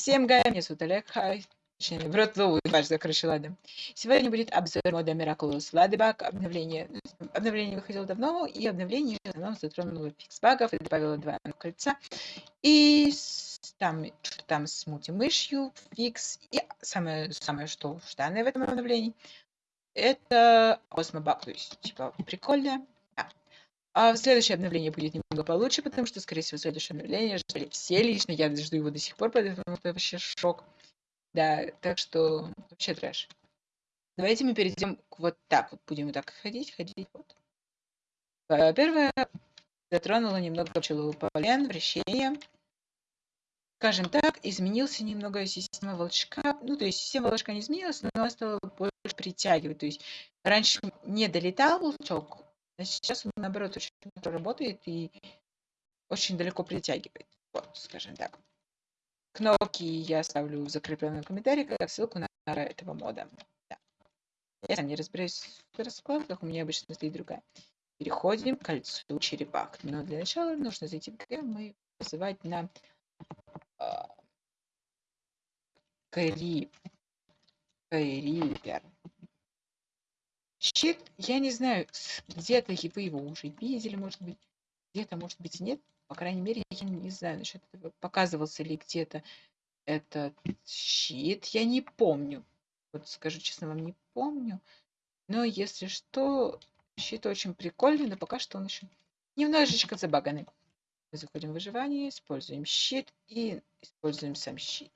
Всем га, меня зовут Олег, хай. В рот зовут, важно, короче, ладно. Сегодня будет обзор мода Miraculous Ladybug. Обновление, обновление выходило давно, и обновление в основном затронуло фикс багов и добавило два кольца. И там, там с мультимышью, фикс, и самое, самое что жданное в этом обновлении, это Osmo то есть, типа, прикольно. А следующее обновление будет немного получше, потому что, скорее всего, следующее обновление ждали все лично. Я жду его до сих пор, поэтому это вообще шок. Да, так что вообще трэш. Давайте мы перейдем к вот так вот. Будем вот так ходить, ходить. Вот. Первое, затронула немного пчелополен, вращение. Скажем так, изменился немного система волчка. Ну, то есть система волчка не изменилась, но она стала больше притягивать. То есть раньше не долетал волчок, а сейчас он, наоборот, очень работает и очень далеко притягивает. Вот, скажем так. Кнопки я оставлю в закрепленном комментарии, как ссылку на этого мода. Да. Я не разбираюсь в раскладках, у меня обычно стоит другая. Переходим к кольцу черепах. Но для начала нужно зайти в ГМ и вызывать на э, Крип. Крипер. Щит, я не знаю, где-то вы его уже видели, может быть, где-то, может быть, нет. По крайней мере, я не знаю насчет этого, показывался ли где-то этот щит. Я не помню. Вот скажу честно, вам не помню. Но если что, щит очень прикольный, но пока что он еще немножечко забаганный. Мы заходим в выживание, используем щит и используем сам щит.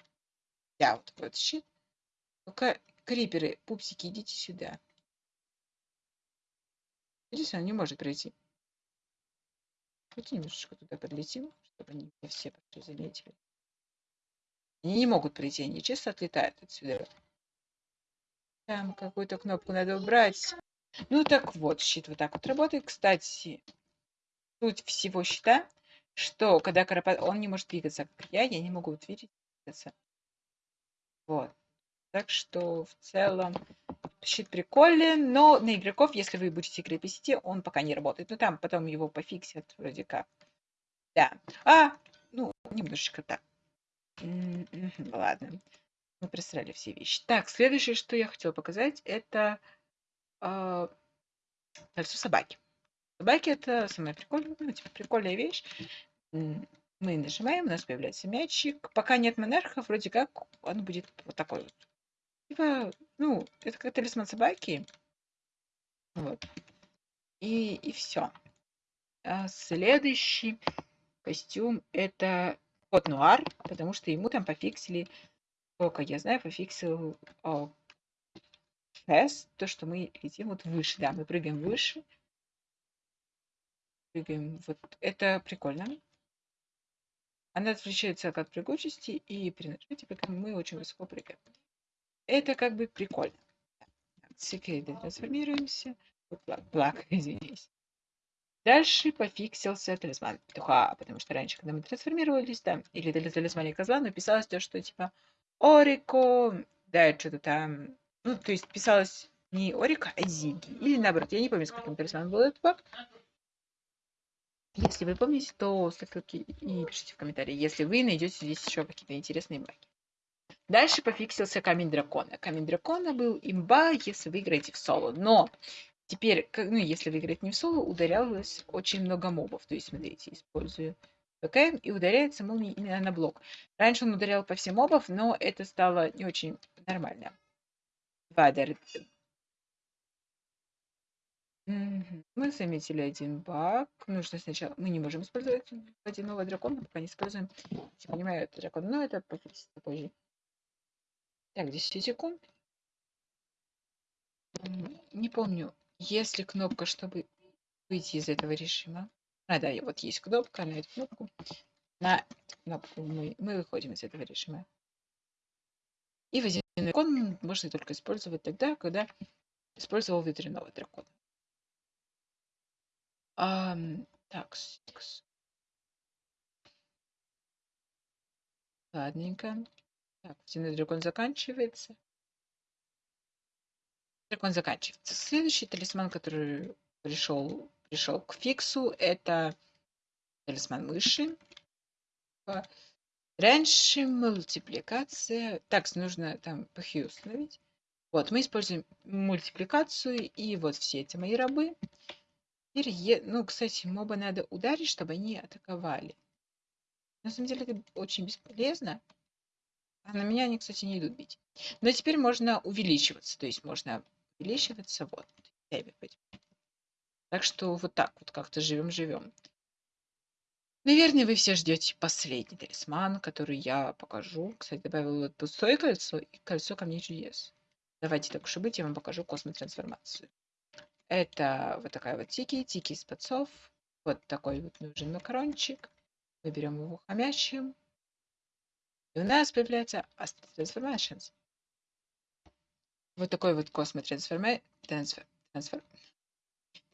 Да, вот такой вот щит. Пока криперы, пупсики, идите сюда. Здесь он не может пройти. Давайте немножечко туда подлетим, чтобы они не все заметили. Они не могут пройти, они чисто отлетают отсюда. Там какую-то кнопку надо убрать. Ну так вот, щит вот так вот работает. Кстати, суть всего щита, что когда карапат... Он не может двигаться, как я, я не могу двигаться. Вот. Так что в целом щит прикольный, но на игроков, если вы будете сети, он пока не работает. Ну там потом его пофиксят вроде как. Да. А, ну, немножечко так. Ладно. Мы просрали все вещи. Так, следующее, что я хотела показать, это э, кольцо собаки. Собаки это самая прикольная, ну, типа, прикольная вещь. Мы нажимаем, у нас появляется мячик. Пока нет монархов, вроде как он будет вот такой вот Типа, ну, это как талисман собаки. Вот. И, и все. А следующий костюм это кот Нуар, потому что ему там пофиксили, сколько я знаю, пофиксил о, фест, то, что мы летим вот выше, да, мы прыгаем выше. Прыгаем, вот, это прикольно. Она отличается от прыгучести, и при нажатии мы очень высоко прыгаем. Это как бы прикольно. Секреты трансформируемся. Плак, извинись. Дальше пофиксился талисман петуха, потому что раньше, когда мы трансформировались, да, или талисмане козла, написалось то, что типа Орико, да, что-то там, ну, то есть писалось не Орико, а Зиги, или наоборот, я не помню, с каким талисманом был этот баг. Если вы помните, то ставьте лайки и пишите в комментарии, если вы найдете здесь еще какие-то интересные баги. Дальше пофиксился камень дракона. Камень дракона был имба, если вы играете в соло. Но теперь, ну, если вы играете не в соло, ударялось очень много мобов. То есть, смотрите, использую ПКМ и ударяется молнией именно на блок. Раньше он ударял по всем мобов, но это стало не очень нормально. Вадер. Мы заметили один баг. Нужно сначала... Мы не можем использовать водяного дракона, пока не используем. Я понимаю, это дракон, но это позже. Так, 10 секунд. Не помню, есть ли кнопка, чтобы выйти из этого режима. А, да, вот есть кнопка на эту кнопку. На эту кнопку мы, мы выходим из этого режима. И водяной дракон можно только использовать тогда, когда использовал ветряного дракона. А, так, ладненько. Так, стены дракон заканчивается. Дракон заканчивается. Следующий талисман, который пришел, пришел к фиксу, это талисман мыши. Раньше мультипликация. Так, нужно там PHU установить. Вот, мы используем мультипликацию, и вот все эти мои рабы. Теперь, ну, кстати, моба надо ударить, чтобы они атаковали. На самом деле это очень бесполезно. А на меня они, кстати, не идут бить. Но теперь можно увеличиваться. То есть можно увеличиваться вот. Так что вот так вот как-то живем-живем. Наверное, вы все ждете последний талисман, который я покажу. Кстати, добавила вот пустое кольцо и кольцо камней чудес. Давайте так уж и быть, я вам покажу космотрансформацию. Это вот такая вот тики, тики из подсов. Вот такой вот нужен макарончик. Мы берем его хомячим. И у нас появляется Transformations. Вот такой вот. Трансфер, трансфер,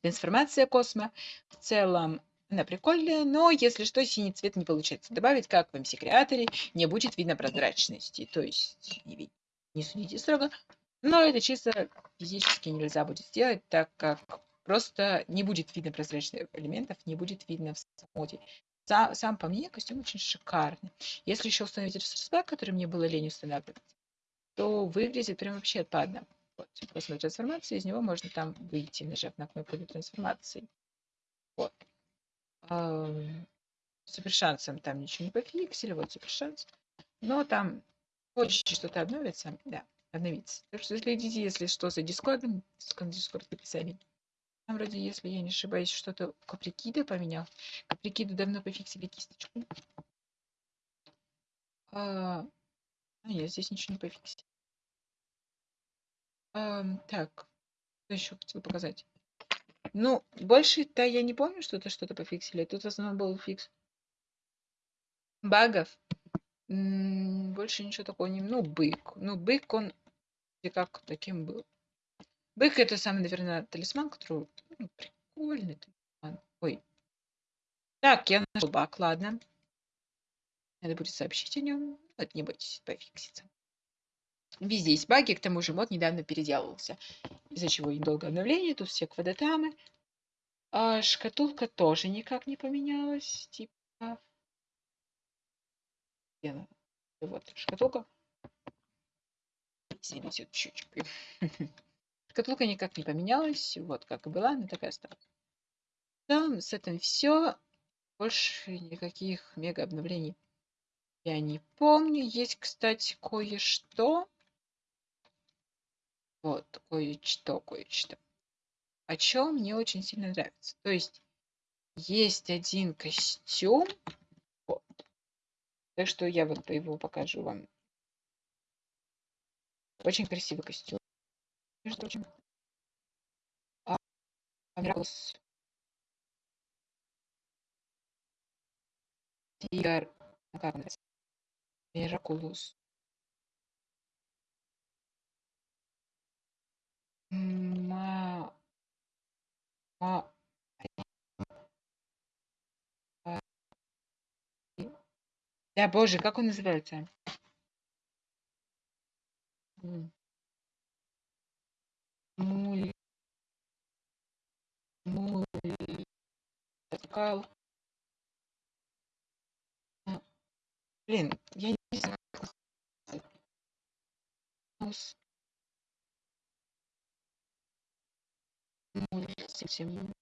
трансформация космо. В целом она прикольная, но если что, синий цвет не получается добавить, как в MC Creator, не будет видно прозрачности. То есть не, не судите строго. Но это чисто физически нельзя будет сделать, так как просто не будет видно прозрачных элементов, не будет видно в моде. Сам, сам по мне костюм очень шикарный. Если еще установить ресурс который мне было лень устанавливать, то выглядит прям вообще отпадно. Вот, после трансформации из него можно там выйти, нажав на кнопку для трансформации. Вот. Супер шансом там ничего не пофиксили, вот супер шанс. Но там хочется что-то обновится, да, обновится. Так что следите, если что, за дискордом, дискорд в описании. Вроде, если я не ошибаюсь, что-то Каприкида поменял. Каприкиду давно пофиксили кисточку. А, а нет, здесь ничего не пофиксили. А, так, что еще хотел показать? Ну, больше-то я не помню, что-то что-то пофиксили. Тут в основном был фикс багов. больше ничего такого не... Ну, бык. Ну, бык, он как таким был. Бык это самый, наверное, талисман, который ну, прикольный талисман. Ой. Так, я нашел баг, ладно. Надо будет сообщить о нем. Вот, не бойтесь, пофиксится. Везде есть баги, к тому же мод недавно переделывался, из-за чего недолго обновление, тут все квадратамы. А шкатулка тоже никак не поменялась, типа... Вот, шкатулка. Висит щучкой. Шкатулка никак не поменялась, вот как и была, она такая осталась. Там с этим все. Больше никаких мега обновлений я не помню. Есть, кстати, кое-что. Вот, кое-что, кое-что. О чем мне очень сильно нравится. То есть, есть один костюм. Вот. Так что я вот его покажу вам. Очень красивый костюм. Между прочим. А, Миракулус. Тигр. Как. Ма... Ма... Да, боже, как он называется? Кал... Блин, я не знаю. совсем.